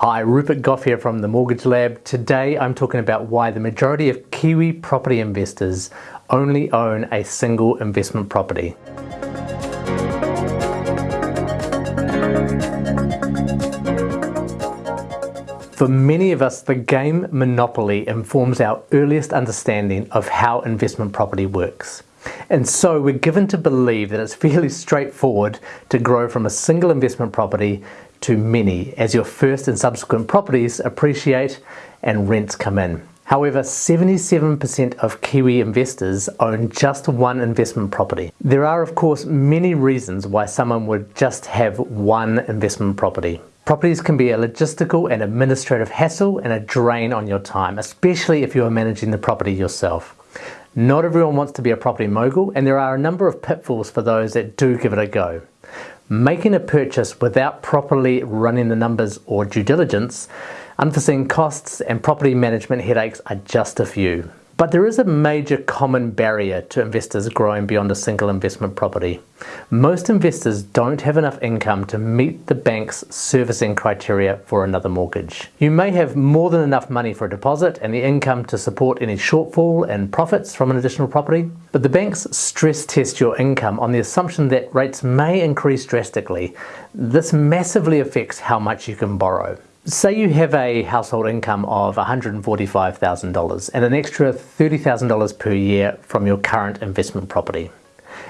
Hi, Rupert Goff here from the Mortgage Lab. Today I'm talking about why the majority of Kiwi property investors only own a single investment property. For many of us, the game Monopoly informs our earliest understanding of how investment property works. And so we're given to believe that it's fairly straightforward to grow from a single investment property to many as your first and subsequent properties appreciate and rents come in. However, 77% of Kiwi investors own just one investment property. There are of course many reasons why someone would just have one investment property. Properties can be a logistical and administrative hassle and a drain on your time, especially if you are managing the property yourself. Not everyone wants to be a property mogul and there are a number of pitfalls for those that do give it a go. Making a purchase without properly running the numbers or due diligence, unforeseen costs and property management headaches are just a few. But there is a major common barrier to investors growing beyond a single investment property. Most investors don't have enough income to meet the bank's servicing criteria for another mortgage. You may have more than enough money for a deposit and the income to support any shortfall and profits from an additional property, but the banks stress test your income on the assumption that rates may increase drastically. This massively affects how much you can borrow. Say you have a household income of $145,000 and an extra $30,000 per year from your current investment property.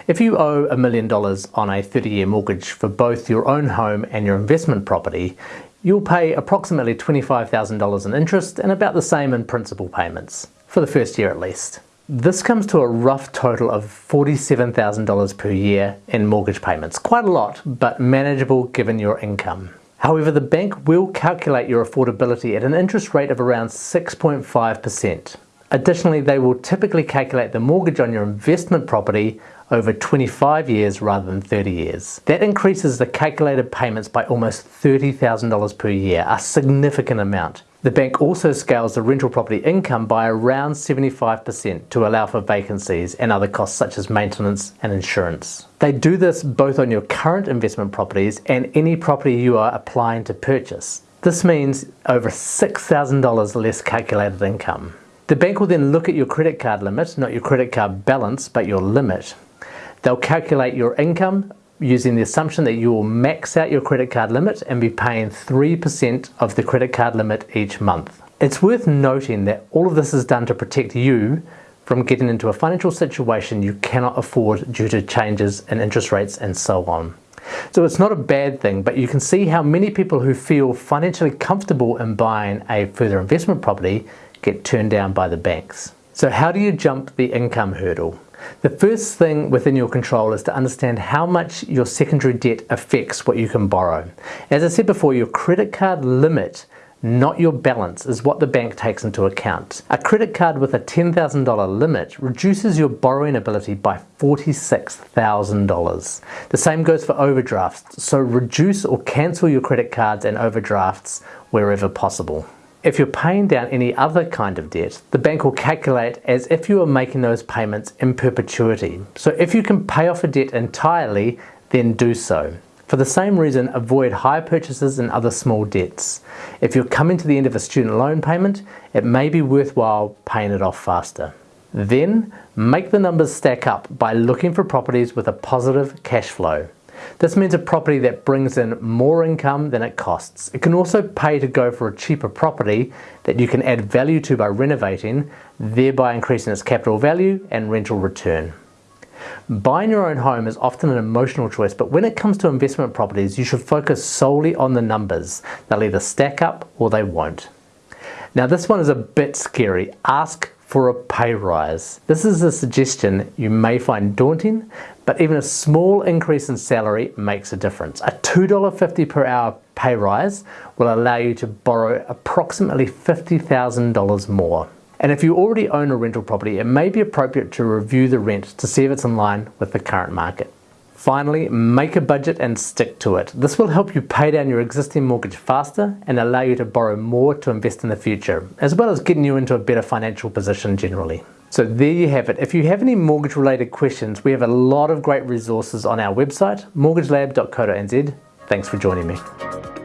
If you owe a million dollars on a 30-year mortgage for both your own home and your investment property, you'll pay approximately $25,000 in interest and about the same in principal payments, for the first year at least. This comes to a rough total of $47,000 per year in mortgage payments. Quite a lot, but manageable given your income. However, the bank will calculate your affordability at an interest rate of around 6.5%. Additionally, they will typically calculate the mortgage on your investment property over 25 years rather than 30 years. That increases the calculated payments by almost $30,000 per year, a significant amount. The bank also scales the rental property income by around 75% to allow for vacancies and other costs such as maintenance and insurance. They do this both on your current investment properties and any property you are applying to purchase. This means over $6,000 less calculated income. The bank will then look at your credit card limit, not your credit card balance, but your limit. They'll calculate your income using the assumption that you will max out your credit card limit and be paying 3% of the credit card limit each month. It's worth noting that all of this is done to protect you from getting into a financial situation you cannot afford due to changes in interest rates and so on. So it's not a bad thing, but you can see how many people who feel financially comfortable in buying a further investment property get turned down by the banks. So how do you jump the income hurdle? The first thing within your control is to understand how much your secondary debt affects what you can borrow. As I said before, your credit card limit not your balance is what the bank takes into account. A credit card with a $10,000 limit reduces your borrowing ability by $46,000. The same goes for overdrafts, so reduce or cancel your credit cards and overdrafts wherever possible. If you're paying down any other kind of debt, the bank will calculate as if you were making those payments in perpetuity. So if you can pay off a debt entirely, then do so. For the same reason, avoid hire purchases and other small debts. If you're coming to the end of a student loan payment, it may be worthwhile paying it off faster. Then, make the numbers stack up by looking for properties with a positive cash flow. This means a property that brings in more income than it costs. It can also pay to go for a cheaper property that you can add value to by renovating, thereby increasing its capital value and rental return. Buying your own home is often an emotional choice, but when it comes to investment properties, you should focus solely on the numbers. They'll either stack up or they won't. Now this one is a bit scary. Ask for a pay rise. This is a suggestion you may find daunting, but even a small increase in salary makes a difference. A $2.50 per hour pay rise will allow you to borrow approximately $50,000 more. And if you already own a rental property, it may be appropriate to review the rent to see if it's in line with the current market. Finally, make a budget and stick to it. This will help you pay down your existing mortgage faster and allow you to borrow more to invest in the future, as well as getting you into a better financial position generally. So there you have it. If you have any mortgage related questions, we have a lot of great resources on our website, mortgagelab.co.nz. Thanks for joining me.